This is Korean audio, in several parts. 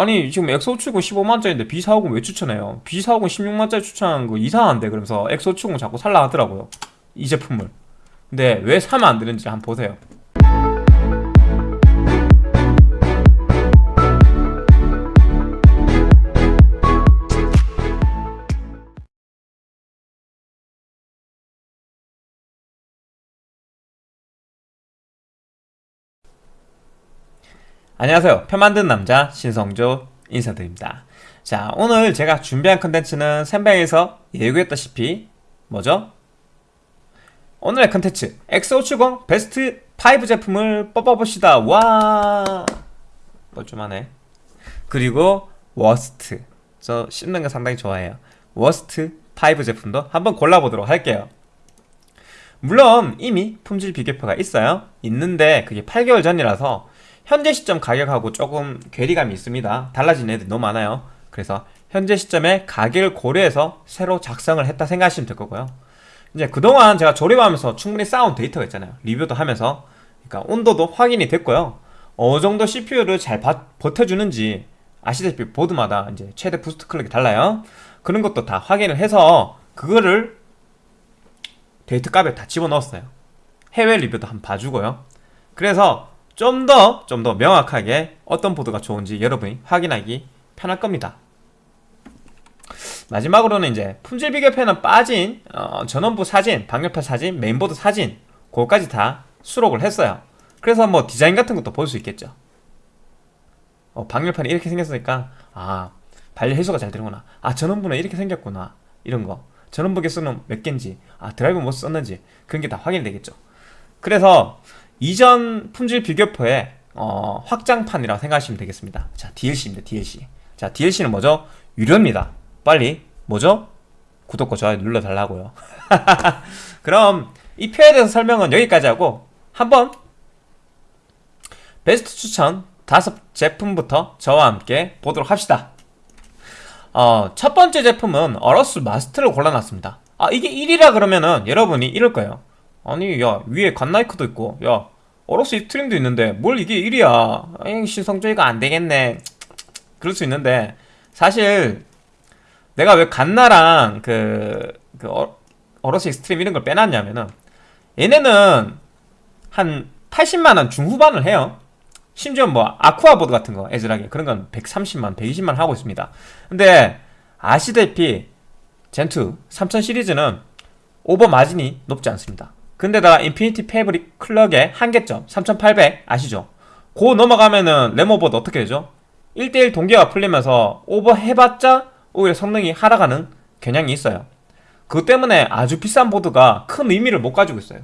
아니 지금 엑소추군 15만짜리인데 B450 왜 추천해요? B450 16만짜리 추천하는 거 이상한데 그러면서 엑소추군 자꾸 살라 하더라고요. 이 제품을. 근데 왜 사면 안 되는지 한번 보세요 안녕하세요. 컴 만드는 남자 신성조 인사드립니다. 자 오늘 제가 준비한 컨텐츠는 생방에서 예고했다시피 뭐죠? 오늘의 컨텐츠 X570 베스트 5 제품을 뽑아봅시다. 와! 뻘쭘하네. 그리고 worst. 저 씹는 거 상당히 좋아해요. worst 5 제품도 한번 골라보도록 할게요. 물론 이미 품질 비교표가 있어요. 있는데 그게 8개월 전이라서 현재 시점 가격하고 조금 괴리감이 있습니다. 달라진 애들이 너무 많아요. 그래서 현재 시점에 가격을 고려해서 새로 작성을 했다 생각하시면 될 거고요. 이제 그동안 제가 조립하면서 충분히 쌓은 데이터가 있잖아요. 리뷰도 하면서. 그러니까 온도도 확인이 됐고요. 어느 정도 CPU를 잘 바, 버텨주는지 아시다시피 보드마다 이제 최대 boost clock이 달라요. 그런 것도 다 확인을 해서 그거를 데이터 값에 다 집어넣었어요. 해외 리뷰도 한번 봐주고요. 그래서 좀 더 좀 더 명확하게 어떤 보드가 좋은지 여러분이 확인하기 편할 겁니다. 마지막으로는 이제 품질 비교표는 빠진 어, 전원부 사진, 방열판 사진, 메인보드 사진 그거까지 다 수록을 했어요. 그래서 뭐 디자인 같은 것도 볼 수 있겠죠. 어, 방열판이 이렇게 생겼으니까 아 발열 해소가 잘 되는구나. 아 전원부는 이렇게 생겼구나. 이런 거. 전원부 개수는 몇 개인지 아 드라이브 뭐 썼는지 그런 게 다 확인이 되겠죠. 그래서 이전 품질 비교표의 어, 확장판이라고 생각하시면 되겠습니다. 자 DLC입니다 DLC 자 DLC는 뭐죠? 유료입니다. 빨리 뭐죠? 구독과 좋아요 눌러달라고요. 그럼 이 표에 대해서 설명은 여기까지 하고 한번 베스트 추천 다섯 제품부터 저와 함께 보도록 합시다. 어, 첫 번째 제품은 AORUS Master를 골라놨습니다. 아 이게 1위라 그러면은 여러분이 이럴 거예요. 아니 야 위에 Godlike도 있고 야 AORUS Xtreme도 있는데 뭘 이게 1위야? 에이 신성조이가 안되겠네. 그럴 수 있는데 사실 내가 왜 갓라랑 그, 그 어, AORUS Xtreme 이런 걸 빼놨냐면은 얘네는 한 80만원 중후반을 해요. 심지어 뭐 Aqua보드 같은 거 ASRock에 그런 건 130만 120만 하고 있습니다. 근데 아시다시피 Zen2 3000 시리즈는 오버 마진이 높지 않습니다 근데다가 Infinity Fabric clock의 한계점 3800 아시죠? 고 넘어가면은 레모보드 어떻게 되죠? 1대1 동기화 풀리면서 오버 해봤자 오히려 성능이 하락하는 경향이 있어요 그것 때문에 아주 비싼 보드가 큰 의미를 못 가지고 있어요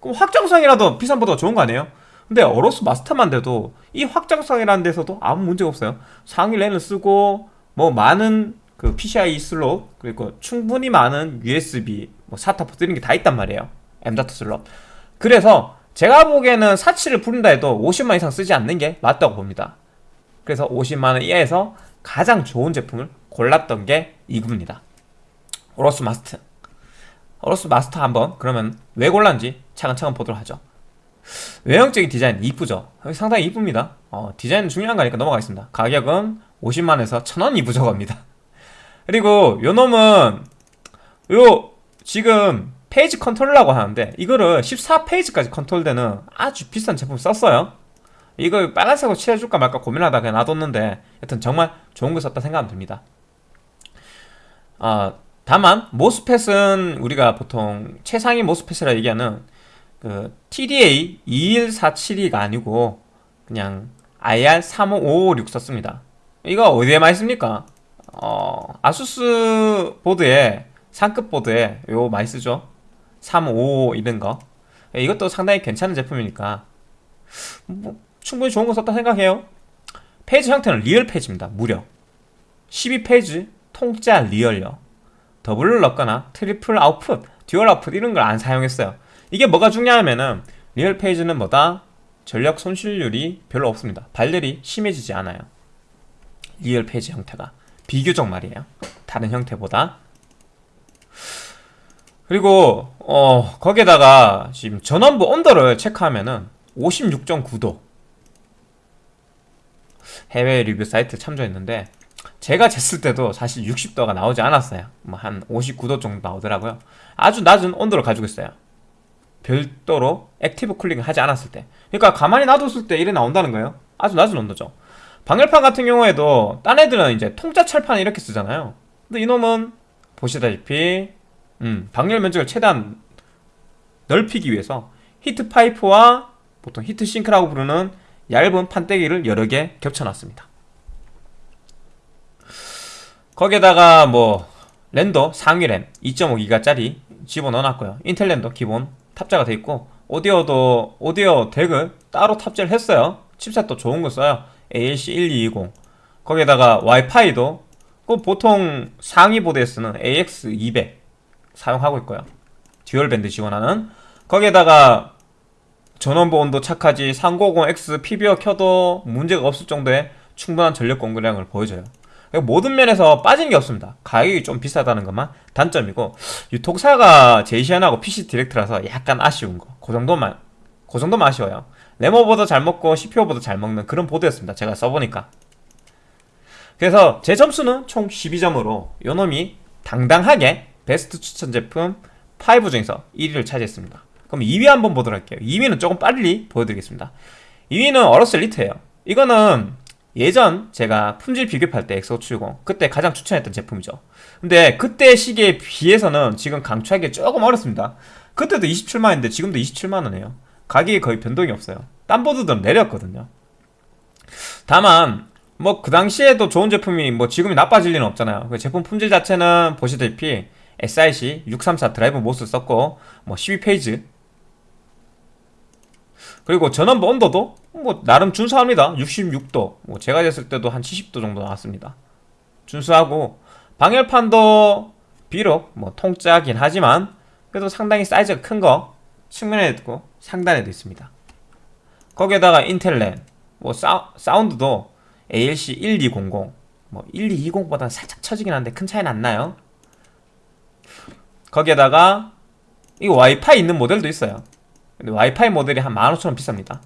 그럼 확장성이라도 비싼 보드가 좋은 거 아니에요? 근데 AORUS Master만 돼도 이 확장성이라는 데서도 아무 문제가 없어요 상위 랜을 쓰고 뭐 많은 그 PCI 슬롯 그리고 충분히 많은 USB 뭐 SATA 포트 이런 게 다 있단 말이에요 M.2 슬롯 그래서 제가 보기에는 사치를 부른다 해도 50만 이상 쓰지 않는 게 맞다고 봅니다. 그래서 50만원 이하에서 가장 좋은 제품을 골랐던 게 이겁니다. AORUS Master AORUS Master 한번 그러면 왜 골랐는지 차근차근 보도록 하죠. 외형적인 디자인 이쁘죠? 상당히 이쁩니다. 어, 디자인 중요한 거니까 넘어가겠습니다. 가격은 50만원에서 1000원이 부족합니다. 그리고 요 놈은 요 지금 phase control이라고 하는데 이거를 14phase까지 컨트롤되는 아주 비싼 제품 썼어요. 이거 빨간색으로 칠해줄까 말까 고민하다 그냥 놔뒀는데 여튼 정말 좋은 거 썼다 생각하면 됩니다. 아, 다만 모스펫은 우리가 보통 최상위 모스펫이라 얘기하는 그 TDA 21472가 아니고 그냥 IR35556 썼습니다. 이거 어디에 많이 씁니까? 어, 아수스 보드에 상급 보드에 요 많이 쓰죠 355 이런 거. 이것도 상당히 괜찮은 제품이니까. 뭐 충분히 좋은 거 썼다 생각해요. phase 형태는 real phase입니다. 무려. 12phase 통짜 real요. doubler를 넣거나 triple output dual output 이런 걸 안 사용했어요. 이게 뭐가 중요하면은 real phase는 뭐다? 전력 손실률이 별로 없습니다. 발열이 심해지지 않아요. real phase 형태가. 비교적 말이에요. 다른 형태보다 그리고 어 거기에다가 지금 전원부 온도를 체크하면은 56.9도 해외 리뷰 사이트 참조했는데 제가 쟀을 때도 사실 60도가 나오지 않았어요. 뭐 한 59도 정도 나오더라고요. 아주 낮은 온도를 가지고 있어요. 별도로 active cooling을 하지 않았을 때. 그러니까 가만히 놔뒀을 때 이래 나온다는 거예요. 아주 낮은 온도죠. 방열판 같은 경우에도 딴 애들은 이제 통짜 철판 이렇게 쓰잖아요. 근데 이놈은 보시다시피 음, 방열 면적을 최대한 넓히기 위해서 히트 파이프와 보통 heat sink라고 부르는 얇은 판때기를 여러 개 겹쳐놨습니다. 거기에다가 뭐 랜도 상위 랜 2.5기가짜리 집어넣어놨고요. 인텔 랜도 기본 탑재가 돼 있고 오디오도 오디오 DAC을 따로 탑재를 했어요. 칩셋도 좋은 거 써요. ALC1220 거기에다가 와이파이도 그 보통 상위 보드에 쓰는 AX200 사용하고 있고요. dual band 지원하는 거기에다가 전원부 온도 착하지 390X PBO 켜도 문제가 없을 정도의 충분한 전력 공급량을 보여줘요. 모든 면에서 빠진 게 없습니다. 가격이 좀 비싸다는 것만 단점이고 유통사가 제이씨현 아니고 PC 디렉트라서 약간 아쉬운 거. 그 정도만 그 정도만 아쉬워요. 램오버도 잘 먹고 CPU 오버도 잘 먹는 그런 보드였습니다. 제가 써보니까. 그래서 제 점수는 총 12점으로 요놈이 당당하게 베스트 추천 제품 5 중에서 1위를 차지했습니다. 그럼 2위 한번 보도록 할게요. 2위는 조금 빨리 보여드리겠습니다. 2위는 어로스 리트예요 이거는 예전 제가 품질 비교할 때 X570 그때 가장 추천했던 제품이죠. 근데 그때 시기에 비해서는 지금 강추하기 조금 어렵습니다. 그때도 27만원인데 지금도 27만원이에요. 가격이 거의 변동이 없어요. 딴 보드들은 내렸거든요. 다만 뭐 그 당시에도 좋은 제품이 뭐 지금이 나빠질 리는 없잖아요. 그 제품 품질 자체는 보시다시피 SIC 634 drive MOS 썼고 뭐 12 phase. 그리고 전원부 온도도 뭐 나름 준수합니다. 66도. 뭐 제가 쟀을 때도 한 70도 정도 나왔습니다. 준수하고 방열판도 비록 뭐 통짜긴 하지만 그래도 상당히 사이즈가 큰 거 측면에도 있고 상단에도 있습니다. 거기에다가 인텔 랜 뭐 사, 사운드도 ALC 1200 뭐 1220보다는 살짝 처지긴 한데 큰 차이는 안 나요 거기에다가 이 와이파이 있는 모델도 있어요. 근데 와이파이 모델이 한 15,000원 비쌉니다.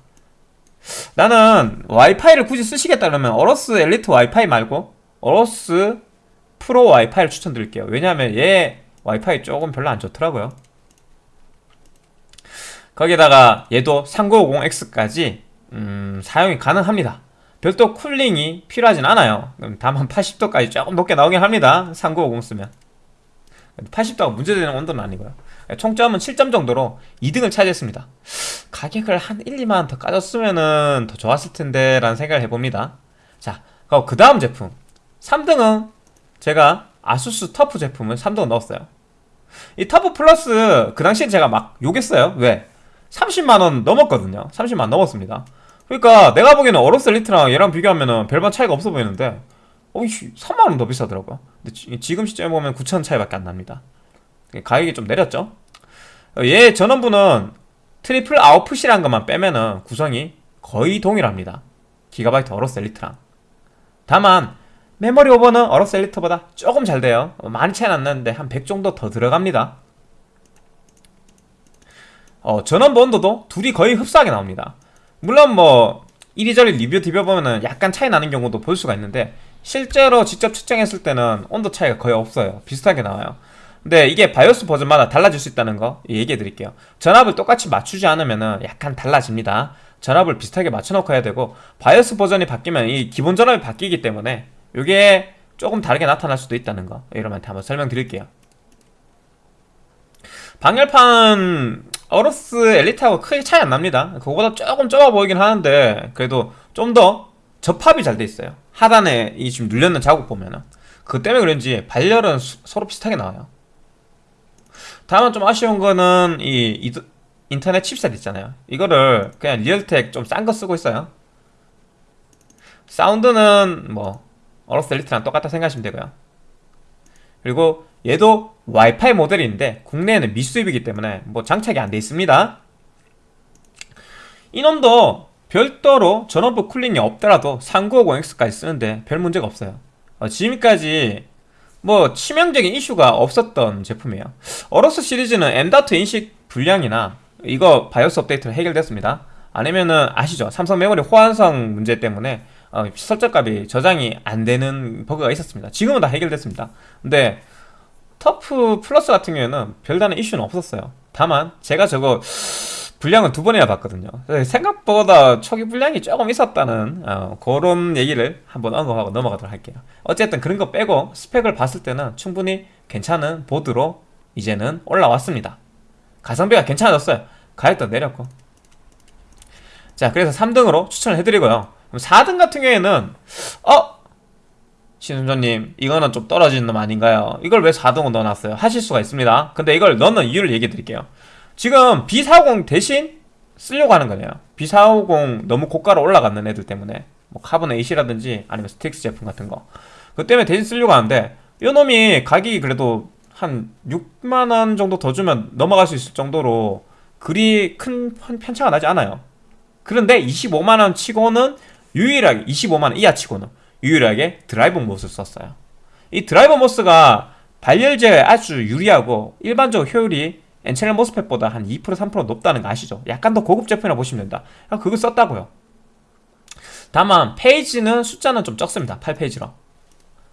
나는 와이파이를 굳이 쓰시겠다 그러면 어로스 엘리트 와이파이 말고 어로스 프로 와이파이를 추천드릴게요. 왜냐하면 얘 와이파이 조금 별로 안 좋더라고요. 거기에다가 얘도 3950X까지 음, 사용이 가능합니다. 별도 쿨링이 필요하진 않아요. 다만 80도까지 조금 높게 나오긴 합니다. 3950 쓰면 80도가 문제되는 온도는 아니고요. 총점은 7점 정도로 2등을 차지했습니다. 가격을 한 1, 2만원 더 까졌으면 더 좋았을 텐데 라는 생각을 해봅니다. 자, 그 다음 제품. 3등은 제가 아수스 터프 제품을 3등 넣었어요. 이 터프 플러스 그 당시에 제가 막 욕했어요. 왜? 30만원 넘었거든요. 30만원 넘었습니다. 그러니까 내가 보기에는 어로스 엘리트랑 얘랑 비교하면 별반 차이가 없어 보이는데 어이씨 3만원 더 비싸더라고요. 근데 지금 시점에 보면 9천원 차이밖에 안 납니다. 가격이 좀 내렸죠? 얘 전원부는 triple output이라는 것만 빼면은 구성이 거의 동일합니다. 기가바이트 어로스 엘리트랑. 다만 메모리 오버는 어로스 엘리트보다 조금 잘 돼요. 많이 차이 안 나는데 한 100 정도 더 들어갑니다. 어, 전원부 온도도 둘이 거의 흡사하게 나옵니다. 물론 뭐 이리저리 리뷰 디벼보면은 약간 차이 나는 경우도 볼 수가 있는데 실제로 직접 측정했을 때는 온도 차이가 거의 없어요. 비슷하게 나와요. 근데 이게 바이오스 버전마다 달라질 수 있다는 거 얘기해 드릴게요. 전압을 똑같이 맞추지 않으면 약간 달라집니다. 전압을 비슷하게 맞춰놓고 해야 되고 바이오스 버전이 바뀌면 이 기본 전압이 바뀌기 때문에 이게 조금 다르게 나타날 수도 있다는 거 여러분한테 한번 설명드릴게요. 방열판 어로스 엘리트하고 크게 차이 안 납니다. 그거보다 조금 좁아 보이긴 하는데 그래도 좀 더 접합이 잘 돼 있어요. 하단에 이 지금 눌렸는 자국 보면은. 그 때문에 그런지 발열은 수, 서로 비슷하게 나와요. 다만 좀 아쉬운 거는 이, 이 인터넷 칩셋 있잖아요. 이거를 그냥 리얼텍 좀 싼 거 쓰고 있어요. 사운드는 뭐 어로스 엘리트랑 똑같다 생각하시면 되고요. 그리고 얘도 와이파이 모델인데 국내에는 미수입이기 때문에 뭐 장착이 안 돼 있습니다. 이놈도 별도로 전원부 쿨링이 없더라도 3950X까지 쓰는데 별 문제가 없어요 어, 지금까지 뭐 치명적인 이슈가 없었던 제품이에요 어로스 시리즈는 M.2 인식 불량이나 이거 바이오스 업데이트로 해결됐습니다 아니면은 아시죠 삼성 메모리 호환성 문제 때문에 어, 설정값이 저장이 안 되는 버그가 있었습니다. 지금은 다 해결됐습니다. 근데 터프 플러스 같은 경우에는 별다른 이슈는 없었어요. 다만 제가 저거 불량을 두 번이나 봤거든요. 생각보다 초기 불량이 조금 있었다는 어, 그런 얘기를 한번 언급하고 넘어가도록 할게요. 어쨌든 그런 거 빼고 스펙을 봤을 때는 충분히 괜찮은 보드로 이제는 올라왔습니다. 가성비가 괜찮아졌어요. 가격도 내렸고. 자, 그래서 3등으로 추천을 해드리고요. 그럼 4등 같은 경우에는 어? 신성조님 이거는 좀 떨어지는 놈 아닌가요? 이걸 왜 4등으로 넣어놨어요? 하실 수가 있습니다. 근데 이걸 넣는 이유를 얘기해 드릴게요. 지금 B450 대신 쓰려고 하는 거네요. B450 너무 고가로 올라가는 애들 때문에 뭐 카본 AC라든지 아니면 스트릭스 제품 같은 거. 그 때문에 대신 쓰려고 하는데 이 놈이 가격이 그래도 한 6만원 정도 더 주면 넘어갈 수 있을 정도로 그리 큰 편차가 나지 않아요. 그런데 25만원 치고는 유일하게 25만원 이하 치고는 유일하게 drive MOS를 썼어요. 이 driver MOS가 발열 제어에 아주 유리하고 일반적으로 효율이 N채널 MOSFET보다 한 2% 3% 높다는 거 아시죠? 약간 더 고급 제품이라 보시면 된다. 그거 썼다고요. 다만 phase는 숫자는 좀 적습니다. 8 phase로.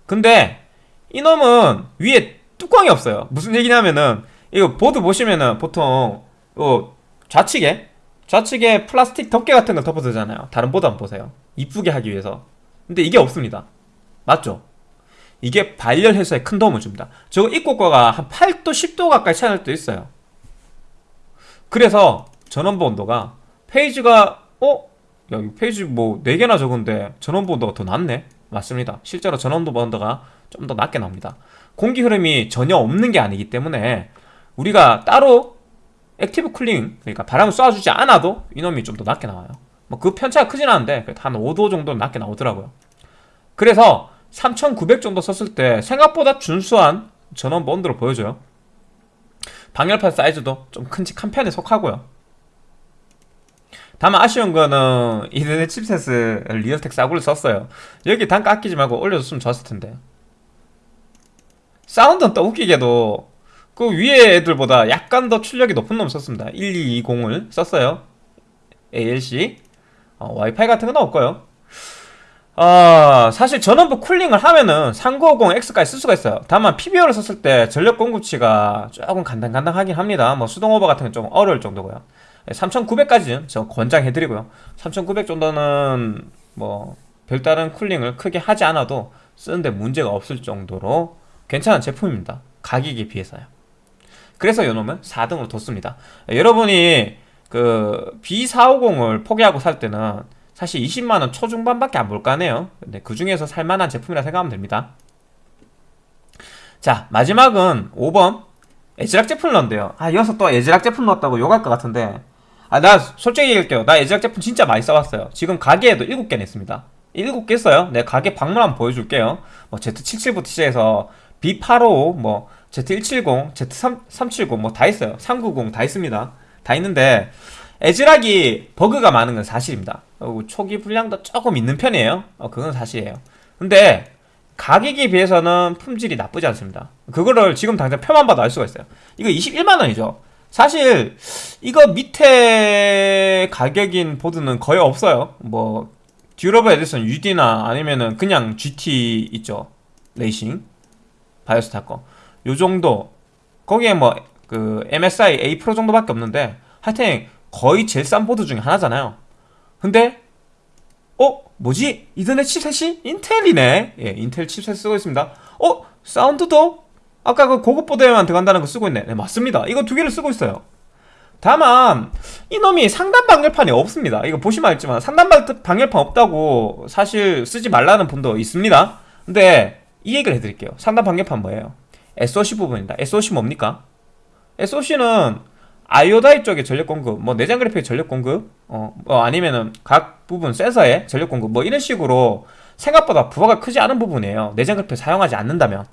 근데 이놈은 위에 뚜껑이 없어요. 무슨 얘기냐면은 이거 보드 보시면은 보통 어, 좌측에 좌측에 플라스틱 덮개 같은 걸 덮어두잖아요. 다른 보드 한번 보세요. 이쁘게 하기 위해서. 근데 이게 없습니다. 맞죠? 이게 발열 해소에 큰 도움을 줍니다. 저거 있고 없고가 한 8도, 10도 가까이 차이날 때 있어요. 그래서 전원부 온도가 phase가 어? 야, 이 phase 뭐 4개나 적은데 전원부 온도가 더 낮네? 맞습니다. 실제로 전원부 온도가 좀 더 낮게 나옵니다. 공기 흐름이 전혀 없는 게 아니기 때문에 우리가 따로 active cooling, 그러니까 바람을 쏴주지 않아도 이놈이 좀 더 낮게 나와요. 뭐 그 편차가 크진 않은데 한 5도 정도 낮게 나오더라고요. 그래서 3900 정도 썼을 때 생각보다 준수한 전원부 온도를 보여줘요. 방열판 사이즈도 좀 큼직한 편에 속하고요. 다만 아쉬운 거는 이더넷 칩셋을 리얼텍 싸구를 썼어요. 여기 단가 아끼지 말고 올려줬으면 좋았을 텐데. 사운드는 또 웃기게도 그 위에 애들보다 약간 더 출력이 높은 놈 썼습니다. 1220을 썼어요. ALC. 어, 와이파이 같은 건 없고요. 어, 사실 전원부 쿨링을 하면은 3950X까지 쓸 수가 있어요. 다만 PBO를 썼을 때 전력 공급치가 조금 간당간당하긴 합니다. 뭐 수동 오버 같은 건 좀 어려울 정도고요. 3900까지는 저 권장해드리고요. 3900 정도는 뭐 별다른 쿨링을 크게 하지 않아도 쓰는데 문제가 없을 정도로 괜찮은 제품입니다. 가격에 비해서요. 그래서 요놈은 4등으로 뒀습니다. 여러분이 그 B450을 포기하고 살 때는 사실 20만원 초중반밖에 안 볼까네요. 근데 그 중에서 살만한 제품이라 생각하면 됩니다. 자 마지막은 5번 에즈락 제품 넣은데요. 아 이어서 또 에즈락 제품 넣었다고 욕할 것 같은데. 아 나 솔직히 얘기할게요. 나 에즈락 제품 진짜 많이 써봤어요. 지금 가게에도 7개 냈습니다. 7개 써요. 내 가게 방문 한번 보여줄게요. 뭐 Z77부터 시작해서 B855 뭐 Z170 Z370 뭐 다 있어요. 390 다 있습니다. 다 있는데 ASRock이 버그가 많은 건 사실입니다. 초기 불량도 조금 있는 편이에요. 어, 그건 사실이에요. 근데 가격에 비해서는 품질이 나쁘지 않습니다. 그거를 지금 당장 표만 봐도 알 수가 있어요. 이거 21만원이죠. 사실 이거 밑에 가격인 보드는 거의 없어요. 뭐 Durable Edition UD나 아니면은 그냥 GT 있죠. 레이싱. 바이오스타 거 요 정도. 거기에 뭐 그 MSI A 프로 정도밖에 없는데 하여튼 거의 제일 싼 보드 중에 하나잖아요 근데 어? 뭐지? 이더넷 칩셋이 인텔이네 예, 인텔 칩셋 쓰고 있습니다 어? 사운드도 아까 그 고급 보드에만 들어간다는 거 쓰고 있네 네 맞습니다 이거 두 개를 쓰고 있어요 다만 이놈이 상단 방열판이 없습니다 이거 보시면 알지만 상단 방열판 없다고 사실 쓰지 말라는 분도 있습니다 근데 이 얘기를 해드릴게요 상단 방열판 뭐예요? SOC 부분입니다 SOC 뭡니까? SOC는 아이오다이 쪽의 전력 공급, 뭐 내장 그래픽의 전력 공급, 어, 뭐 아니면은 각 부분 센서의 전력 공급, 뭐 이런 식으로 생각보다 부하가 크지 않은 부분이에요. 내장 그래픽 사용하지 않는다면.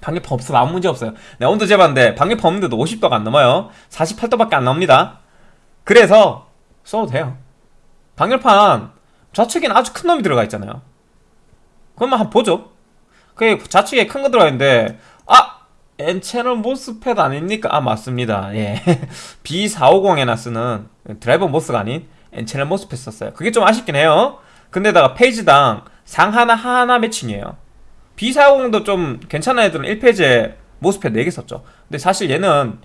방열판 없으면 아무 문제 없어요. 네, 온도 재봤는데 방열판 없는데도 50도가 안 넘어요. 48도밖에 안 나옵니다. 그래서 써도 돼요. 방열판 좌측에는 아주 큰 놈이 들어가 있잖아요. 그러면 한번 보죠. 그게 좌측에 큰 거 들어가 있는데 아 N채널 모스펫 아닙니까? 아 맞습니다. 예. B450에나 쓰는 드라이버 모스가 아닌 N채널 모스펫 썼어요. 그게 좀 아쉽긴 해요. 근데다가 페이지당 상 하나 하나 매칭이에요. B450도 좀 괜찮은 애들은 1페이지에 모스펫 4개 썼죠. 근데 사실 얘는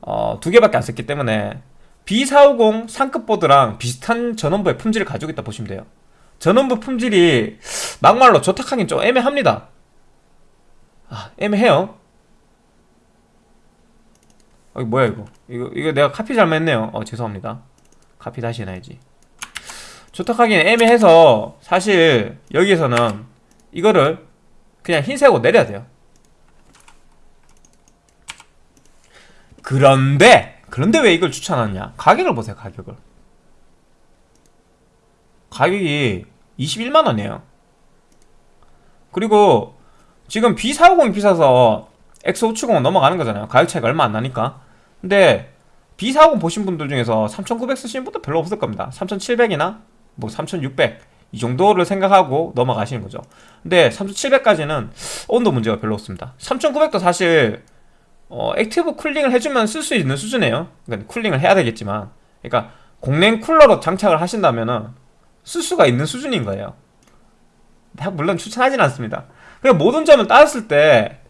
어, 두 개밖에 안 썼기 때문에 B450 상급 보드랑 비슷한 전원부의 품질을 가지고 있다 보시면 돼요. 전원부 품질이 막말로 조탁하긴 좀 애매합니다. 아 애매해요 어, 뭐야 이거? 이거 이거 내가 카피 잘못했네요. 어 죄송합니다. 카피 다시 해놔야지. 조탁하기는 애매해서 사실 여기에서는 이거를 그냥 흰색으로 내려야 돼요. 그런데 그런데 왜 이걸 추천하느냐? 가격을 보세요 가격을. 가격이 21만원이에요. 그리고 지금 B450이 비싸서 X570은 넘어가는 거잖아요. 가격 차이가 얼마 안 나니까 근데 B450 보신 분들 중에서 3900 쓰시는 분도 별로 없을 겁니다. 3700이나 뭐 3600 이 정도를 생각하고 넘어가시는 거죠. 근데 3700까지는 온도 문제가 별로 없습니다. 3900도 사실 어, active cooling을 해주면 쓸 수 있는 수준이에요. 그러니까 cooling을 해야 되겠지만. 그러니까 공랭 쿨러로 장착을 하신다면은 쓸 수가 있는 수준인 거예요. 물론 추천하진 않습니다. 그냥 모든 점을 따졌을 때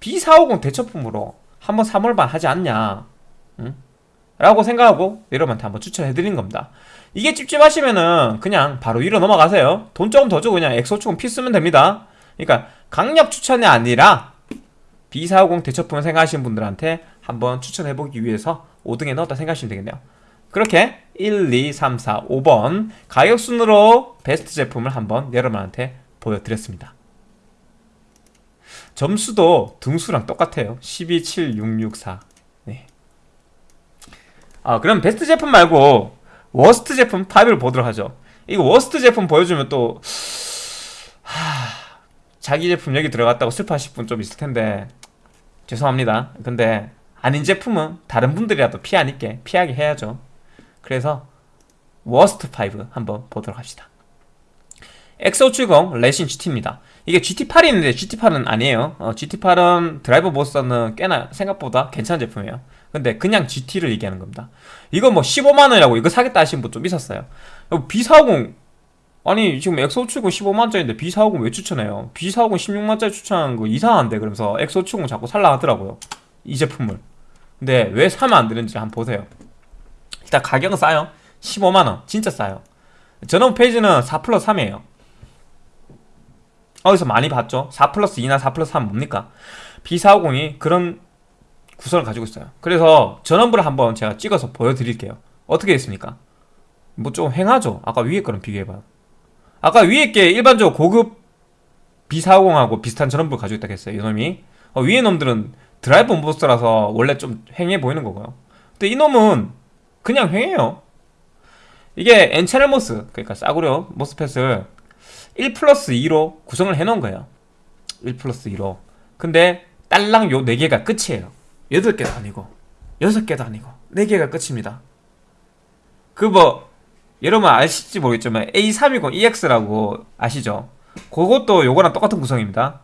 B450 대체품으로 한번 살만 하지 않냐 응? 라고 생각하고 여러분한테 한번 추천해드린 겁니다. 이게 찝찝하시면은 그냥 바로 위로 넘어가세요. 돈 조금 더 주고 그냥 X570-P 쓰면 됩니다. 그러니까 강력 추천이 아니라 B450 대처품을 생각하시는 분들한테 한번 추천해보기 위해서 5등에 넣었다 생각하시면 되겠네요. 그렇게 1, 2, 3, 4, 5번 가격 순으로 베스트 제품을 한번 여러분한테 보여드렸습니다. 점수도 등수랑 똑같아요. 12, 7, 6, 6, 4 네. 아 그럼 베스트 제품 말고 워스트 제품 5를 보도록 하죠. 이거 worst 제품 보여주면 또 하... 자기 제품 여기 들어갔다고 슬퍼하실 분 좀 있을 텐데. 죄송합니다. 근데 아닌 제품은 다른 분들이라도 피하니까 피하게 해야죠. 그래서 worst 5 한번 보도록 합시다. X570 Racing GT입니다. 이게 GT8이 있는데 GT8은 아니에요. 어, GT8은 driver MOS는 꽤나 생각보다 괜찮은 제품이에요. 근데 그냥 GT를 얘기하는 겁니다 이거 뭐 15만원이라고 이거 사겠다 하시는 분좀 있었어요. B450 아니 지금 X570 15만원짜리인데 B450 왜 추천해요? B450 16만원짜리 추천하는 거 이상한데 그러면서 X570 자꾸 살라 하더라고요. 이 제품을. 근데 왜 사면 안 되는지 한번 보세요. 일단 가격은 싸요. 15만원. 진짜 싸요. 전원 페이지는 4 플러스 3이에요. 어디서 많이 봤죠? 4 플러스 2나 4 플러스 3 뭡니까? B450이 그런 구성을 가지고 있어요. 그래서 전원부를 한번 제가 찍어서 보여드릴게요. 어떻게 했습니까? 뭐 좀 횡하죠? 아까 위에 거랑 비교해봐요. 아까 위에 게 일반적으로 고급 B450하고 비슷한 전원부를 가지고 있다고 했어요 이놈이. 어, 위에 놈들은 driver MOS라서 원래 좀 횡해 보이는 거고요. 근데 이놈은 그냥 횡해요. 이게 N채널 MOS 그러니까 싸구려 MOSFET을 1 플러스 2로 구성을 해놓은 거예요. 1 플러스 2로. 근데 딸랑 요 4개가 끝이에요 8개도 아니고 6개도 아니고 4개가 끝입니다. 그 뭐 여러분 아실지 모르겠지만 A320EX라고 아시죠? 그것도 요거랑 똑같은 구성입니다.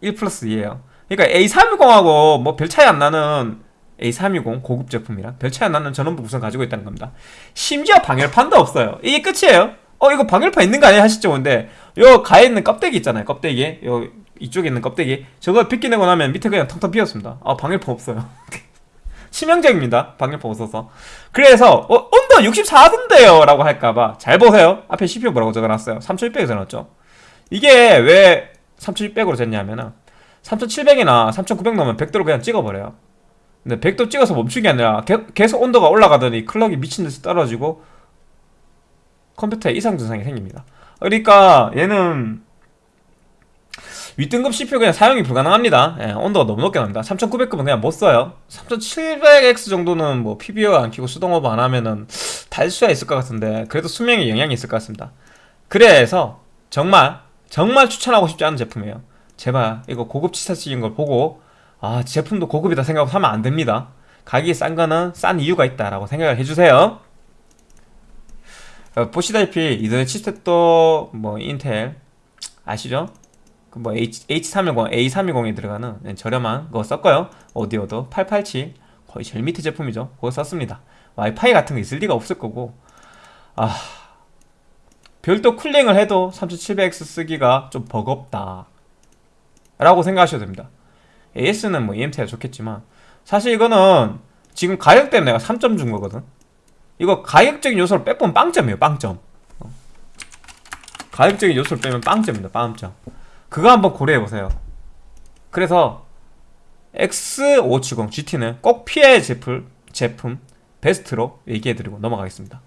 1 플러스 2에요. 그러니까 A320하고 뭐 별 차이 안 나는 A320 고급 제품이랑 별 차이 안 나는 전원부 구성 가지고 있다는 겁니다. 심지어 방열판도 없어요. 이게 끝이에요. 어 이거 방열판 있는 거 아니야? 하시죠. 근데 요 가에 있는 껍데기 있잖아요. 껍데기 요 이쪽에 있는 껍데기. 저거 벗기내고 나면 밑에 그냥 텅텅 비었습니다. 아 방열판 없어요. 치명적입니다. 방열판 없어서. 그래서 어, 온도 64도인데요? 라고 할까봐 잘 보세요. 앞에 CPU 뭐라고 적어놨어요? 3600에 적어놨죠? 이게 왜 3600으로 쟀냐면은 3700이나 3900 넣으면 100도로 그냥 찍어버려요. 근데 100도 찍어서 멈춘 게 아니라 계속 온도가 올라가더니 클럭이 미친듯이 떨어지고 컴퓨터에 이상 증상이 생깁니다. 그러니까 얘는 윗등급 CPU 그냥 사용이 불가능합니다. 예, 온도가 너무 높게 납니다. 3900급은 그냥 못 써요. 3700X 정도는 뭐 PBO 안 키고 수동 오버 안 하면은 달 수야 있을 것 같은데 그래도 수명에 영향이 있을 것 같습니다. 그래서 정말 정말 추천하고 싶지 않은 제품이에요. 제발 이거 고급 치사 쓰인 걸 보고 아 제품도 고급이다 생각하고 사면 안 됩니다. 가격이 싼 거는 싼 이유가 있다라고 생각을 해주세요. 어, 보시다시피 이더넷 칩셋도 뭐 인텔 아시죠? 그뭐 H, H310, A320에 들어가는 저렴한 거 썼고요. 오디오도 887 거의 제일 밑에 제품이죠. 그거 썼습니다. 와이파이 같은 거 있을 리가 없을 거고. 아 별도 쿨링을 해도 3700X 쓰기가 좀 버겁다. 라고 생각하셔도 됩니다. AS는 뭐 EMT가 좋겠지만 사실 이거는 지금 가격 때문에 내가 3점 준 거거든. 이거 가격적인 요소를 빼면 빵점이에요 빵점. 어. 가격적인 요소를 빼면 빵점입니다 빵점 그거 한번 고려해보세요. 그래서 X570 GT는 꼭 피해 제품, 제품 베스트로 얘기해드리고 넘어가겠습니다.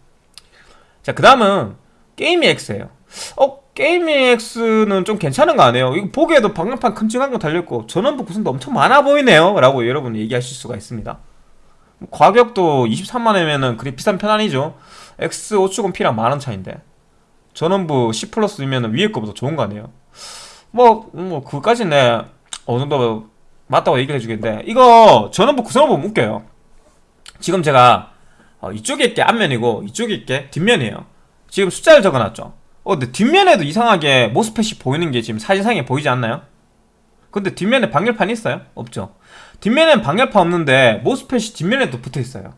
자 그 다음은 게이미 X예요. 어? 게이미 X는 좀 괜찮은 거 아니에요? 이거 보기에도 방열판 큼직한 거 달려있고 전원부 구성도 엄청 많아 보이네요? 라고 여러분 얘기하실 수가 있습니다. 가격도 23만원이면은 그리 비싼 편 아니죠? X570P랑 만원 차인데 전원부 10 플러스이면 위에 거보다 좋은 거 아니에요 뭐, 뭐, 그까지는 내 어느 정도 맞다고 얘기를 해주겠는데, 이거 전원부 구성을 보면 웃겨요. 지금 제가, 어, 이쪽에 있게 앞면이고, 이쪽에 있게 뒷면이에요. 지금 숫자를 적어놨죠. 어, 근데 뒷면에도 이상하게 모스펫이 보이는 게 지금 사진상에 보이지 않나요? 근데 뒷면에 방열판이 있어요? 없죠. 뒷면엔 방열판 없는데, 모스펫이 뒷면에도 붙어 있어요.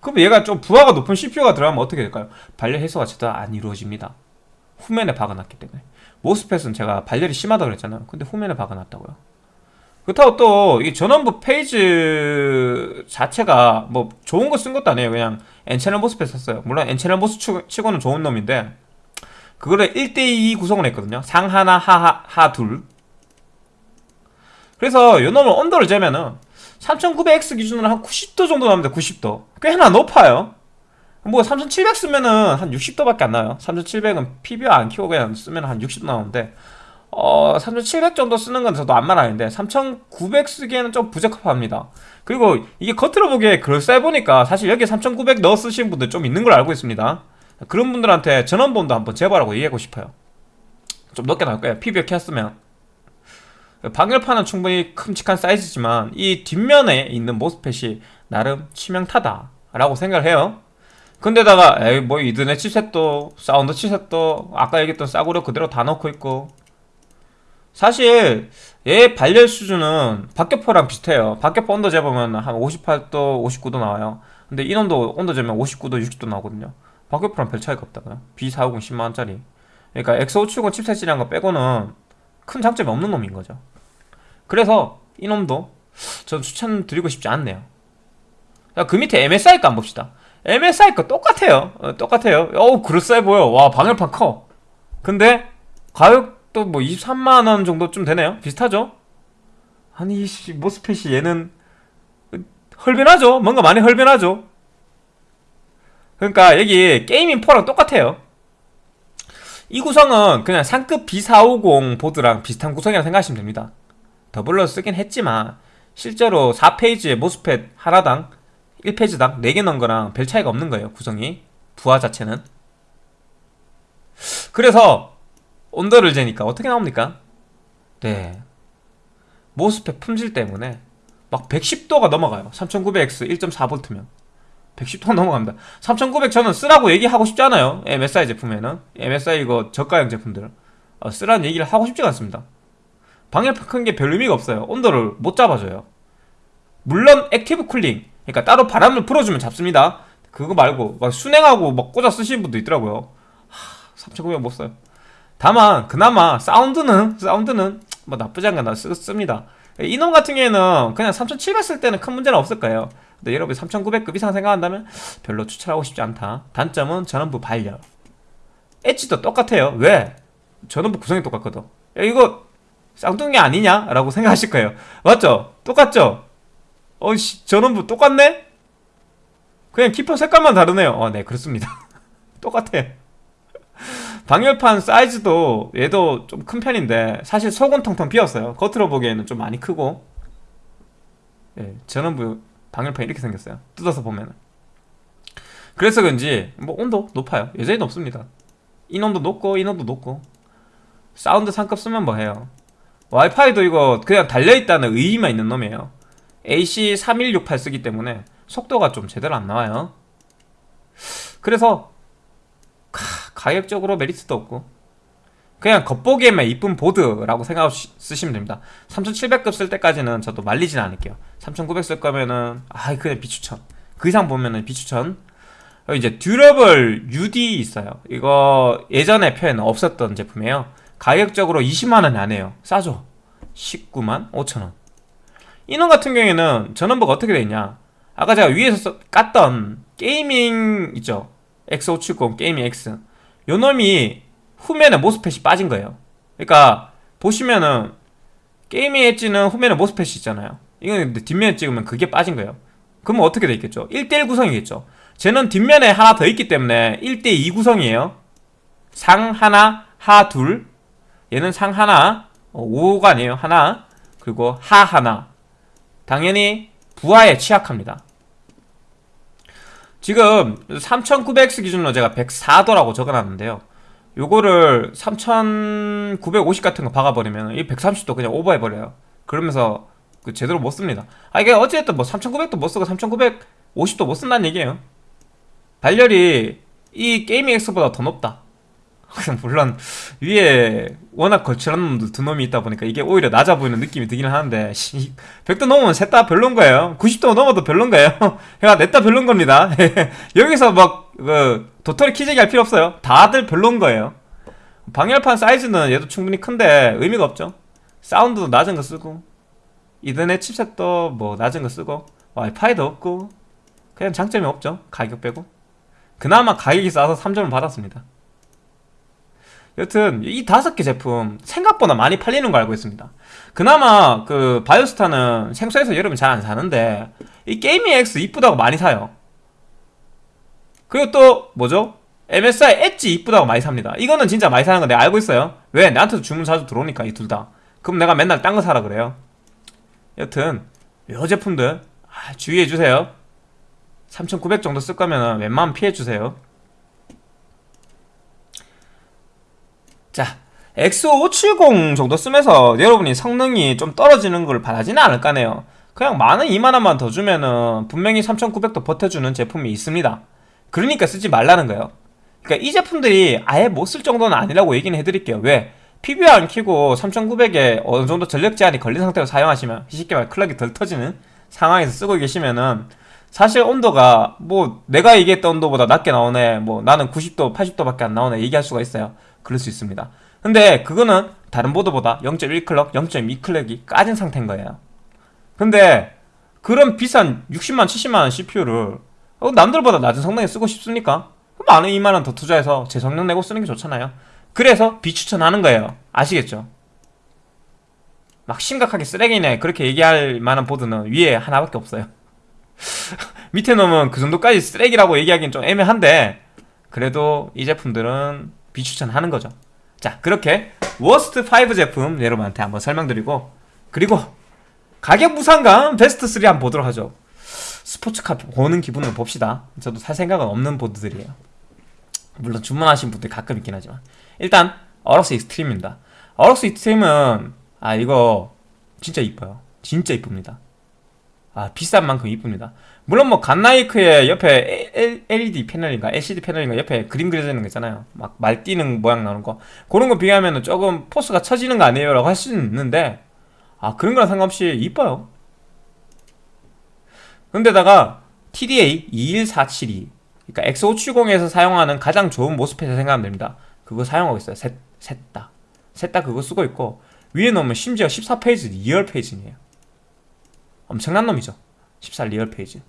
그럼 얘가 좀 부하가 높은 CPU가 들어가면 어떻게 될까요? 발열 해소가 제대로 안 이루어집니다. 후면에 박아놨기 때문에. 모스펫은 제가 발열이 심하다고 그랬잖아요. 근데 후면에 박아놨다고요. 그렇다고 또 이 전원부 phase 자체가 뭐 좋은 거 쓴 것도 아니에요. 그냥 N채널 MOSFET 썼어요. 물론 N채널 MOS 치고는 좋은 놈인데 그거를 1대2 구성을 했거든요. 상 하나 하하 하둘. 그래서 요 놈을 온도를 재면은 3900X 기준으로 한 90도 정도 나옵니다 90도. 꽤나 높아요 뭐 3700 쓰면은 한 60도밖에 안 나요. 3700은 PBO 안 키고 그냥 쓰면 한 60도 나오는데 어, 3700 정도 쓰는 건 저도 안 말리는데 3900 쓰기에는 좀 부적합합니다. 그리고 이게 겉으로 보기에 그럴싸해 보니까 사실 여기에 3900 넣어 쓰시는 분들 좀 있는 걸 알고 있습니다. 그런 분들한테 전원부 온도 한번 재봐라고 얘기하고 싶어요. 좀 높게 나올 거예요. PBO 켰으면. 방열판은 충분히 큼직한 사이즈지만 이 뒷면에 있는 MOSFET이 나름 치명타다 라고 생각을 해요 근데다가 에이 뭐 이더넷 칩셋도 사운드 칩셋도 아까 얘기했던 싸구려 그대로 다 넣고 있고. 사실 얘 발열 수준은 박격포랑 비슷해요. 박격포 온도 재보면 한 58도 59도 나와요. 근데 이놈도 온도 재면 59도 60도 나오거든요. 박격포랑 별 차이가 없다고요 B450 10만원짜리. 그러니까 X570 칩셋이라는 거 빼고는 큰 장점이 없는 놈인 거죠. 그래서 이놈도 전 추천드리고 싶지 않네요. 그 밑에 MSI 값 봅시다 MSI 거 똑같아요. 어, 똑같아요. 어우 그럴싸해 보여. 와 방열판 커. 근데 가격도 뭐 23만원 정도쯤 되네요. 비슷하죠? 아니 씨 MOSFET이 얘는 헐변하죠? 뭔가 많이 헐변하죠? 그러니까 여기 게이밍 4랑 똑같아요. 이 구성은 그냥 상급 B450 보드랑 비슷한 구성이라고 생각하시면 됩니다. doubler 쓰긴 했지만 실제로 4phase에 MOSFET 하나당 1phase당 4개 넣은 거랑 별 차이가 없는 거예요 구성이. 부하 자체는. 그래서 온도를 재니까 어떻게 나옵니까? 네. 모스펫 품질 때문에 막 110도가 넘어가요. 3900X 1.4V면. 110도가 넘어갑니다. 3900 저는 쓰라고 얘기하고 싶지 않아요. MSI 제품에는. MSI 이거 저가형 제품들. 어, 쓰라는 얘기를 하고 싶지 않습니다. 방열판 큰 게 별 의미가 없어요. 온도를 못 잡아줘요. 물론 active cooling 그러니까 따로 바람을 불어주면 잡습니다. 그거 말고 막 수냉하고 막 꽂아 쓰시는 분도 있더라고요. 하, 3900못 써요. 다만 그나마 사운드는 사운드는 뭐 나쁘지 않게 나 쓰, 씁니다. 이놈 같은 경우에는 그냥 3700 쓸 때는 큰 문제는 없을 거예요. 근데 여러분 3900급 이상 생각한다면 별로 추천하고 싶지 않다. 단점은 전원부 발열 엣지도 똑같아요. 왜? 전원부 구성이 똑같거든. 야 이거 쌍둥이 아니냐? 라고 생각하실 거예요. 맞죠? 똑같죠? 어이씨 전원부 똑같네? 그냥 키퍼 색깔만 다르네요. 어네 그렇습니다. 똑같아. 방열판 사이즈도 얘도 좀 큰 편인데 사실 속은 텅텅 비었어요. 겉으로 보기에는 좀 많이 크고. 예, 전원부 방열판 이렇게 생겼어요. 뜯어서 보면은. 그래서 그런지 뭐 온도 높아요. 여전히 높습니다. 이놈도 높고 이놈도 높고. 사운드 상급 쓰면 뭐해요? 와이파이도 이거 그냥 달려있다는 의의만 있는 놈이에요 AC3168 쓰기 때문에 속도가 좀 제대로 안 나와요 그래서 가, 격적으로 메리트도 없고 그냥 겉보기에만 이쁜 보드라고 생각하고 쓰시면 됩니다 3700급 쓸 때까지는 저도 말리진 않을게요 3900 쓸 거면은 아 그냥 비추천 그 이상 보면은 비추천 이제 Durable UD 있어요. 이거 예전에 표에는 없었던 제품이에요. 가격적으로 20만 원이 안 해요. 싸죠. 19만 5천 원. 이놈 같은 경우에는 전원부가 어떻게 되어 있냐? 아까 제가 위에서 써- 깠던 게이밍 있죠. X570 Gaming X. 요 놈이 후면에 MOSFET이 빠진 거예요. 그러니까 보시면은 Gaming Edge는 후면에 MOSFET이 있잖아요. 이건 근데 뒷면에 찍으면 그게 빠진 거예요. 그러면 어떻게 돼 있겠죠? 1대1 구성이겠죠. 쟤는 뒷면에 하나 더 있기 때문에 1대2 구성이에요. 상 하나, 하 둘. 얘는 상 하나, 어, 5가 아니에요. 하나. 그리고 하 하나. 당연히 부하에 취약합니다. 지금 3900X 기준으로 제가 104도라고 적어놨는데요. 요거를 3950 같은 거 박아버리면 이 130도 그냥 오버해버려요. 그러면서 그 제대로 못 씁니다. 아 이게 어쨌든 뭐 3900도 못 쓰고 3950도 못 쓴다는 얘기예요. 발열이 이 게이밍 X보다 더 높다. 물론 위에 워낙 거칠한 놈도 두 놈이 있다 보니까 이게 오히려 낮아 보이는 느낌이 들기는 하는데 100도 넘으면 셋 다 별론 거예요. 90도 넘어도 별론 거예요. 그러니까 넷다 별론 겁니다. 여기서 막 그, 도토리 키재기 할 필요 없어요. 다들 별론 거예요. 방열판 사이즈는 얘도 충분히 큰데 의미가 없죠. 사운드도 낮은 거 쓰고 이더넷 칩셋도 뭐 낮은 거 쓰고 와이파이도 없고 그냥 장점이 없죠. 가격 빼고. 그나마 가격이 싸서 3점을 받았습니다 여튼 이 다섯 개 제품 생각보다 많이 팔리는 거 알고 있습니다. 그나마 그 바이오스타는 생소해서 여러분 잘 안 사는데 이 게이밍 X 이쁘다고 많이 사요. 그리고 또 뭐죠? MSI 엣지 이쁘다고 많이 삽니다. 이거는 진짜 많이 사는 거 내가 알고 있어요. 왜? 나한테도 주문 자주 들어오니까 이 둘 다. 그럼 내가 맨날 딴 거 사라 그래요. 여튼 요 제품들 아, 주의해 주세요. 3,900 정도 쓸 거면 웬만하면 피해 주세요. 자, X570 정도 쓰면서 여러분이 성능이 좀 떨어지는 걸 바라지는 않을 까네요. 그냥 만원 2만원만 더 주면은 분명히 3900도 버텨주는 제품이 있습니다. 그러니까 쓰지 말라는 거예요. 그러니까 이 제품들이 아예 못 쓸 정도는 아니라고 얘기는 해드릴게요. 왜? PBR 안 키고 3900에 어느 정도 전력 제한이 걸린 상태로 사용하시면 쉽게 말 클럭이 덜 터지는 상황에서 쓰고 계시면은 사실 온도가 뭐 내가 얘기했던 온도보다 낮게 나오네 뭐 나는 90도 80도밖에 안 나오네 얘기할 수가 있어요 그럴 수 있습니다. 근데 그거는 다른 보드보다 0.1클럭 0.2클럭이 까진 상태인 거예요. 근데 그런 비싼 60만 70만원 CPU를 어, 남들보다 낮은 성능에 쓰고 싶습니까? 그럼 만원 2만원 더 투자해서 제 성능 내고 쓰는 게 좋잖아요. 그래서 비추천하는 거예요. 아시겠죠? 막 심각하게 쓰레기네. 그렇게 얘기할 만한 보드는 위에 하나밖에 없어요. 밑에 놈은 그 정도까지 쓰레기라고 얘기하기는 좀 애매한데 그래도 이 제품들은 비추천하는 거죠. 자 그렇게 worst 5 제품 여러분한테 한번 설명드리고 그리고 가격 무상관 베스트 3 한번 보도록 하죠. 스포츠카 보는 기분으로 봅시다. 저도 살 생각은 없는 보드들이에요. 물론 주문하신 분들 가끔 있긴 하지만. 일단 AORUS Xtreme입니다. AORUS Xtreme은 아 이거 진짜 이뻐요. 진짜 이쁩니다. 아 비싼 만큼 이쁩니다 물론 뭐 갓나이크의 옆에 LED 패널인가 LCD 패널인가 옆에 그림 그려져 있는 거 있잖아요. 막 말뛰는 모양 나오는 거. 그런 거 비교하면 조금 포스가 처지는 거 아니에요 라고 할 수는 있는데 아 그런 거랑 상관없이 이뻐요. 근데다가 TDA 21472 그러니까 X570에서 사용하는 가장 좋은 MOSFET을 생각하면 됩니다. 그거 사용하고 있어요. 셋, 셋다. 셋 다 그거 쓰고 있고 위에 놓으면 심지어 14 phase real phase네요. 엄청난 놈이죠. 14 real phase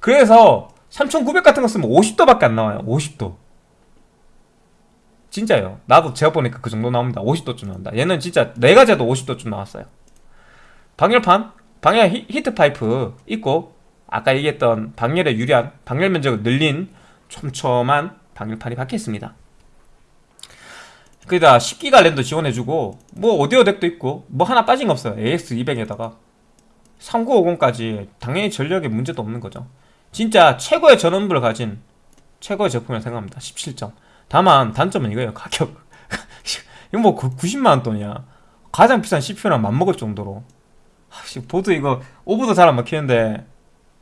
그래서 3900 같은 거 쓰면 50도밖에 안 나와요. 50도. 진짜요. 나도 제가 보니까 그 정도 나옵니다. 50도쯤 나온다. 얘는 진짜 내가 재도 50도쯤 나왔어요. 방열판? 방열 히, 히트 파이프 있고 아까 얘기했던 방열에 유리한 방열 면적을 늘린 촘촘한 방열판이 박혀 있습니다. 거기다 10기가 램도 지원해주고 뭐 오디오 덱도 있고 뭐 하나 빠진 거 없어요. AX200에다가. 3950까지 당연히 전력에 문제도 없는 거죠 진짜 최고의 전원부를 가진 최고의 제품이라고 생각합니다. 17점. 다만 단점은 이거예요 가격. 이거 뭐 90만원 돈이야. 가장 비싼 CPU랑 맞먹을 정도로. 아, 보드 이거 오버도 잘안 먹히는데.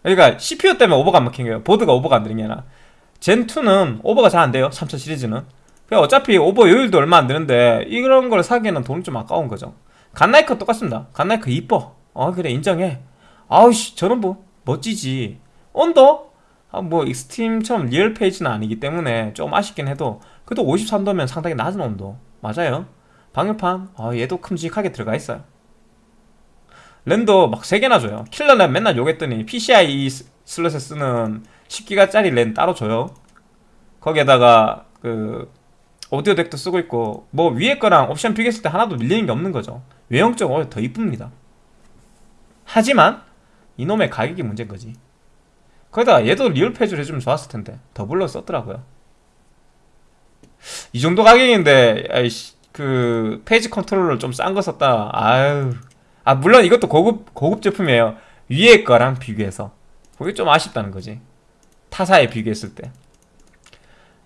그러니까 CPU 때문에 오버가 안 먹힌 거예요. 보드가 오버가 안 되는 게 아니라. Zen 2는 오버가 잘 안 돼요 3000 시리즈는. 그냥 어차피 오버 요율도 얼마 안 되는데 이런 걸 사기에는 돈이 좀 아까운 거죠. Godlike 똑같습니다. Godlike 이뻐. 어 그래 인정해. 아우씨 뭐 멋지지 온도 아, 뭐 Extreme처럼 real phase는 아니기 때문에 좀 아쉽긴 해도 그래도 53도면 상당히 낮은 온도 맞아요. 방열판. 아, 얘도 큼직하게 들어가 있어요. 랜도 막 3개나 줘요. Killer는 맨날 욕했더니 PCI 슬롯에 쓰는 10기가짜리 랜 따로 줘요. 거기에다가 그 오디오 DAC도 쓰고 있고 뭐 위에 거랑 옵션 비교했을 때 하나도 밀리는 게 없는 거죠. 외형적으로 더 이쁩니다. 하지만 이놈의 가격이 문제인 거지 거기다가 얘도 real phase로 해주면 좋았을 텐데. doubler 썼더라고요. 이 정도 가격인데 아이씨 그 phase 컨트롤러 좀싼 거 썼다. 아유. 아 물론 이것도 고급 고급 제품이에요. 위에 거랑 비교해서. 그게 좀 아쉽다는 거지. 타사에 비교했을 때.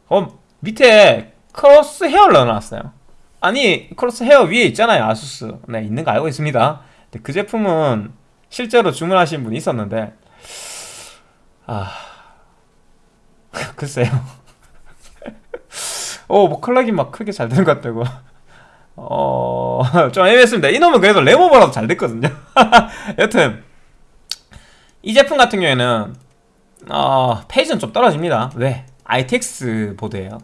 어, 밑에 Crosshair를 넣어놨어요. 아니 Crosshair 위에 있잖아요 ASUS. 네 있는 거 알고 있습니다. 근데 그 제품은 실제로 주문하신 분이 있었는데 아 글쎄요. 어뭐 clock이 막 크게 잘 되는 것 같다고. 어좀 애매했습니다. 이놈은 그래도 램 오버라도 잘 됐거든요. 여튼 이 제품 같은 경우에는 어, phase는 좀 떨어집니다. 왜? ITX 보드예요.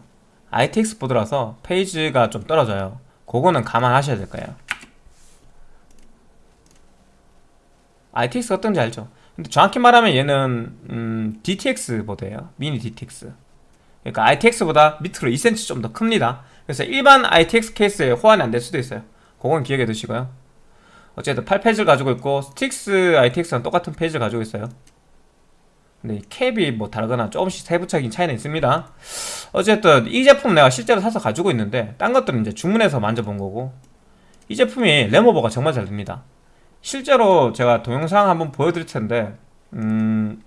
ITX 보드라서 phase가 좀 떨어져요. 그거는 감안하셔야 될 거예요. ITX가 어떤지 알죠? 근데 정확히 말하면 얘는 음, DTX 보드예요. 미니 DTX 그러니까 ITX보다 밑으로 2cm 좀 더 큽니다. 그래서 일반 ITX 케이스에 호환이 안 될 수도 있어요. 그건 기억해 두시고요. 어쨌든 8 phase를 가지고 있고 Strix ITX랑 똑같은 phase를 가지고 있어요. 근데 캡이 뭐 다르거나 조금씩 세부적인 차이는 있습니다. 어쨌든 이 제품 내가 실제로 사서 가지고 있는데 딴 것들은 이제 주문해서 만져본 거고 이 제품이 레모버가 정말 잘 됩니다 실제로 제가 동영상 한번 보여드릴 텐데 음...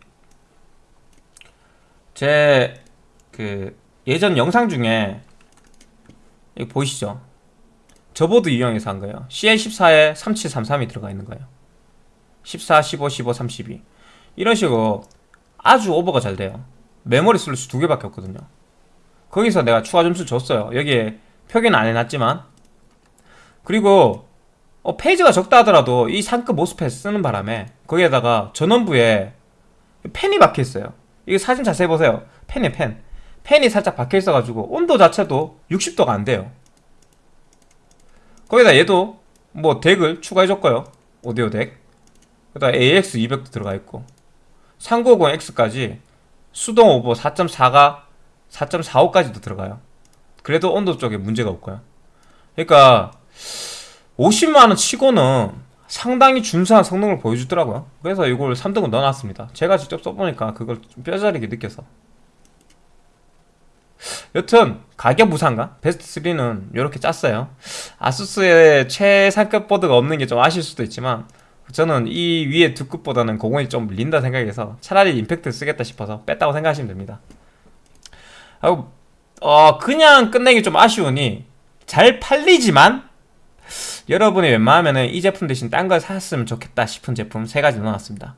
제 그 예전 영상 중에 여기 보이시죠? 저보드 이용해서 한 거예요. CL14에 3733이 들어가 있는 거예요. 14, 15, 15, 32 이런 식으로 아주 오버가 잘 돼요. 메모리 슬롯이 두 개밖에 없거든요. 거기서 내가 추가 점수 줬어요. 여기에 표기는 안 해놨지만. 그리고 어, 페이지가 적다 하더라도 이 상급 모스펫 쓰는 바람에 거기에다가 전원부에 펜이 박혀있어요. 이거 사진 자세히 보세요. 펜이 펜. 펜이 살짝 박혀있어가지고 온도 자체도 60도가 안 돼요. 거기다 얘도 뭐 덱을 추가해줬고요. 오디오 덱. 그다음 AX200도 들어가 있고. 3950X까지. 수동 오버 4.4가 4.45까지도 들어가요. 그래도 온도 쪽에 문제가 없고요. 그러니까 50만원 치고는 상당히 준수한 성능을 보여주더라고요. 그래서 이걸 3등급 넣어놨습니다. 제가 직접 써보니까 그걸 좀 뼈저리게 느껴서. 여튼 가격 무상가? 베스트 3는 이렇게 짰어요. 아수스의 최상급 보드가 없는 게 좀 아실 수도 있지만 저는 이 위에 두 급보다는 공원이 좀 밀린다 생각해서 차라리 임팩트 쓰겠다 싶어서 뺐다고 생각하시면 됩니다. 어 그냥 끝내기 좀 아쉬우니 잘 팔리지만 여러분이 웬만하면 이 제품 대신 딴 걸 샀으면 좋겠다 싶은 제품 세 가지 넣어놨습니다.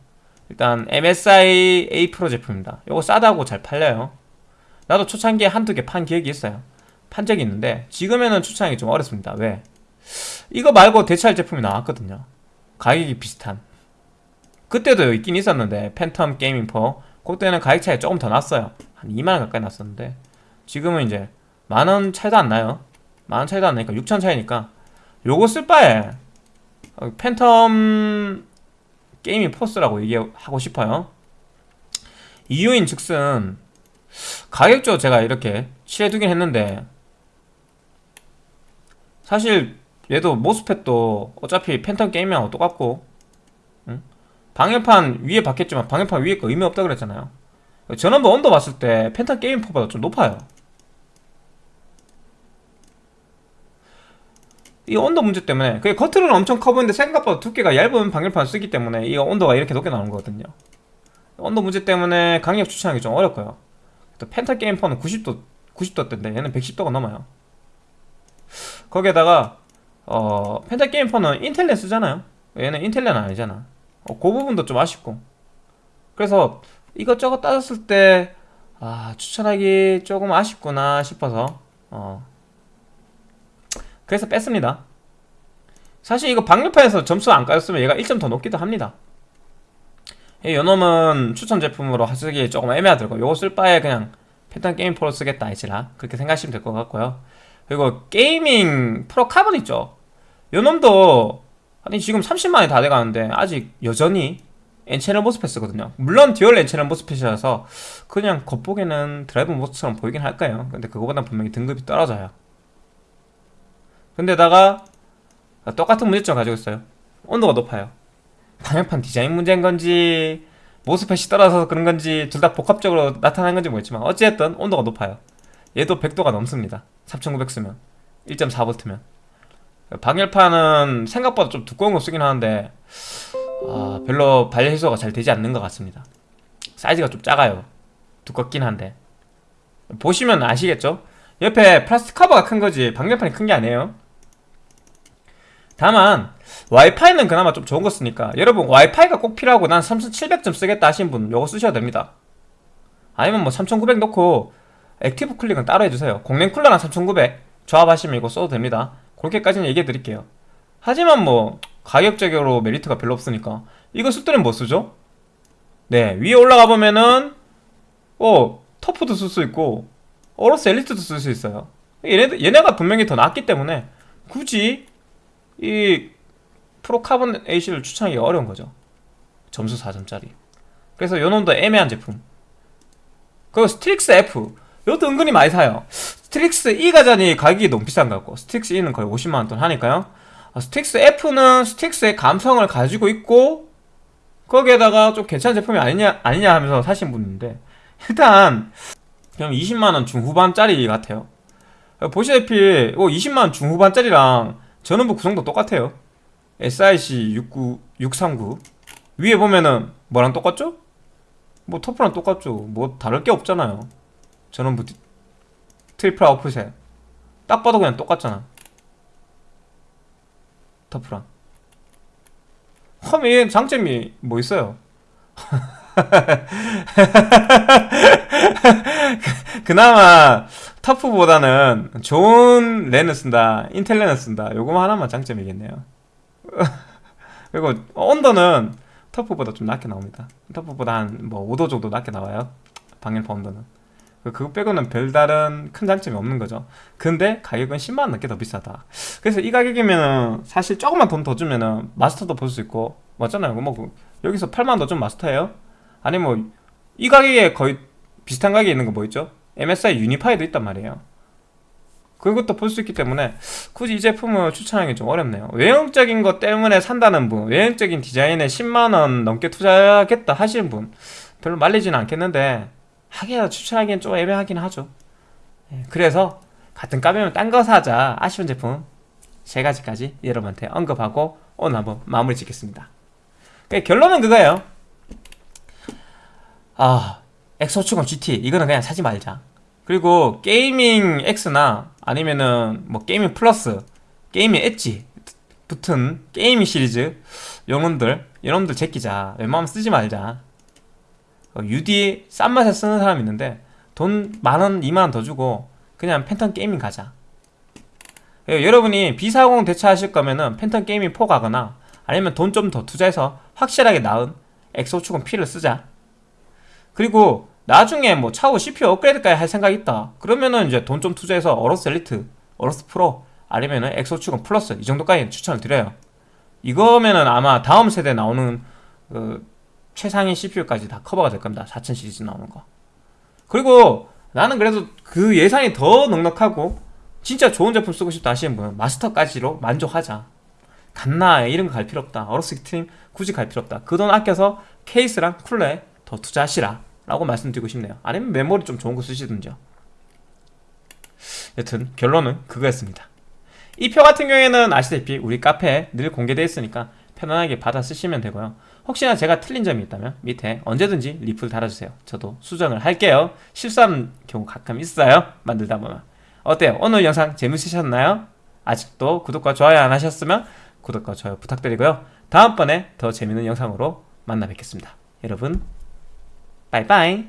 일단 MSI A 프로 제품입니다. 이거 싸다고 잘 팔려요. 나도 초창기에 한두 개 판 기억이 있어요. 판 적이 있는데 지금에는 추천하기 좀 어렵습니다. 왜? 이거 말고 대체할 제품이 나왔거든요. 가격이 비슷한. 그때도 있긴 있었는데 Phantom Gaming 4. 그때는 가격 차이 조금 더 났어요. 한 2만원 가까이 났었는데 지금은 이제 만원 차이도 안 나요. 만원 차이도 안 나니까 6천 차이니까 요거 쓸 바에 어, Phantom Gaming 4 쓰라고 얘기하고 싶어요. 이유인 즉슨 가격적으로 제가 이렇게 칠해두긴 했는데 사실 얘도 MOSFET도 어차피 Phantom Gaming하고 똑같고 응? 방열판 위에 박혔지만 방열판 위에 거 의미 없다 그랬잖아요. 전원부 온도 봤을 때 Phantom Gaming 4보다 좀 높아요 이 온도 문제 때문에 그게 겉으로는 엄청 커 보이는데 생각보다 두께가 얇은 방열판 쓰기 때문에 이 온도가 이렇게 높게 나오는 거거든요. 온도 문제 때문에 강력 추천하기 좀 어렵고요. 또 펜타 게임퍼는 90도 90도대인데 얘는 110도가 넘어요. 거기에다가 어 펜타 게임퍼는 인텔넷 쓰잖아요. 얘는 인텔넷 아니잖아. 어, 그 부분도 좀 아쉽고. 그래서 이것저것 따졌을 때 아, 추천하기 조금 아쉽구나 싶어서 어 그래서 뺐습니다. 사실 이거 방열판에서 점수 안 까였으면 얘가 1점 더 높기도 합니다. 이 요놈은 추천 제품으로 쓰기 조금 애매하더라고요. 요거 쓸 바에 그냥 Phantom Gaming 4 쓰겠다 아니라 그렇게 생각하시면 될 것 같고요. 그리고 Gaming Pro Carbon 있죠? 요놈도 아니 지금 30만이 다 돼가는데 아직 여전히 N-channel MOSFET 쓰거든요. 물론 dual N-channel MOSFET이라서 그냥 겉보기에는 DrMOS처럼 보이긴 할까요? 근데 그거보단 분명히 등급이 떨어져요 근데다가 똑같은 문제점 가지고 있어요. 온도가 높아요. 방열판 디자인 문제인 건지 모스펫이 떨어져서 그런 건지 둘 다 복합적으로 나타나는 건지 모르겠지만 어찌됐든 온도가 높아요. 얘도 100도가 넘습니다. 3900 쓰면. 1.4V면. 방열판은 생각보다 좀 두꺼운 거 쓰긴 하는데 아, 별로 발열 해소가 잘 되지 않는 것 같습니다. 사이즈가 좀 작아요. 두껍긴 한데. 보시면 아시겠죠? 옆에 플라스틱 커버가 큰 거지 방열판이 큰 게 아니에요 다만 와이파이는 그나마 좀 좋은 거 쓰니까. 여러분 와이파이가 꼭 필요하고 난 3700 좀 쓰겠다 하신 분 요거 쓰셔도 됩니다. 아니면 뭐 3900 넣고 active cooling은 따로 해주세요. 공랭 쿨러랑 3900 조합하시면 이거 써도 됩니다. 그렇게까지는 얘기해 드릴게요. 하지만 뭐 가격적으로 메리트가 별로 없으니까. 이거 쓸 때는 뭐 쓰죠? 네 위에 올라가 보면은 어 TUF도 쓸 수 있고 AORUS Elite도 쓸 수 있어요. 얘네, 얘네가 분명히 더 낫기 때문에 굳이 이 Pro Carbon AC를 추천하기 어려운 거죠. 점수 4점짜리. 그래서 요 놈도 애매한 제품. 그리고 Strix F. 이것도 은근히 많이 사요. Strix E 가자니 가격이 너무 비싼 것 같고 Strix E는 거의 50만원 돈 하니까요. 아, 스틱스 F는 스틱스의 감성을 가지고 있고 거기에다가 좀 괜찮은 제품이 아니냐 아니냐 하면서 사신 분인데 일단 그냥 20만원 중후반짜리 같아요. 보시다시피 20만원 중후반짜리랑 전원부 구성도 똑같아요. SIC 69, 639 위에 보면은 뭐랑 똑같죠? 뭐 TUF랑 똑같죠. 뭐 다를 게 없잖아요. 전원부 triple output에 딱 봐도 그냥 똑같잖아. 터프랑 험이 장점이 뭐 있어요? 그나마 터프보다는 좋은 랜을 쓴다 인텔 랜을 쓴다. 요거만 하나만 장점이겠네요. 그리고 온도는 터프보다 좀 낮게 나옵니다. 터프보다 한 뭐 5도 정도 낮게 나와요. 방열파 온도는. 그거 빼고는 별다른 큰 장점이 없는 거죠. 근데 가격은 10만원 넘게 더 비싸다. 그래서 이 가격이면은 사실 조금만 돈 더 주면은 마스터도 볼 수 있고 맞잖아요. 뭐그 여기서 8만원 더 좀 마스터예요? 아니 뭐 이 가격에 거의 비슷한 가격에 있는 거 뭐 있죠? MSI 유니파이도 있단 말이에요. 그것도 볼 수 있기 때문에 굳이 이 제품을 추천하기 좀 어렵네요. 외형적인 것 때문에 산다는 분 외형적인 디자인에 10만원 넘게 투자하겠다 하시는 분 별로 말리지는 않겠는데 하기야 추천하기엔 좀 애매하긴 하죠. 예, 그래서 같은 가격이면 딴 거 사자 아쉬운 제품 세 가지까지 여러분한테 언급하고 오늘 한번 마무리 짓겠습니다. 결론은 그거예요. 아 X570 GT 이거는 그냥 사지 말자. 그리고 Gaming X나 아니면은 뭐 Gaming Plus Gaming Edge 붙은 Gaming 시리즈 요놈들 요놈들 제끼자. 웬만하면 쓰지 말자. UD 싼 맛에 쓰는 사람 있는데 돈 만원, 이만원 더 주고 그냥 Phantom Gaming 가자. 예, 여러분이 B450 대체하실 거면은 Phantom Gaming 4 가거나 아니면 돈 좀 더 투자해서 확실하게 나은 X570 P를 쓰자. 그리고 나중에 뭐 차후 CPU 업그레이드까지 할 생각이 있다. 그러면은 이제 돈 좀 투자해서 AORUS Elite, AORUS Pro 아니면은 X570 Plus 이 정도까지 추천을 드려요. 이거면은 아마 다음 세대 나오는 그 최상위 CPU까지 다 커버가 될 겁니다. 4000 시리즈 나오는 거. 그리고 나는 그래도 그 예산이 더 넉넉하고 진짜 좋은 제품 쓰고 싶다 하시는 분은 Master까지로 만족하자. 갓라 이런 거 갈 필요 없다. AORUS Xtreme 굳이 갈 필요 없다. 그 돈 아껴서 케이스랑 쿨러에 더 투자하시라 라고 말씀드리고 싶네요. 아니면 메모리 좀 좋은 거 쓰시든지요. 여튼 결론은 그거였습니다. 이 표 같은 경우에는 아시다시피 우리 카페에 늘 공개되어 있으니까 편안하게 받아 쓰시면 되고요. 혹시나 제가 틀린 점이 있다면 밑에 언제든지 리플 달아주세요. 저도 수정을 할게요. 실수하는 경우 가끔 있어요. 만들다 보면. 어때요? 오늘 영상 재밌으셨나요? 아직도 구독과 좋아요 안 하셨으면 구독과 좋아요 부탁드리고요. 다음번에 더 재밌는 영상으로 만나 뵙겠습니다. 여러분 빠이빠이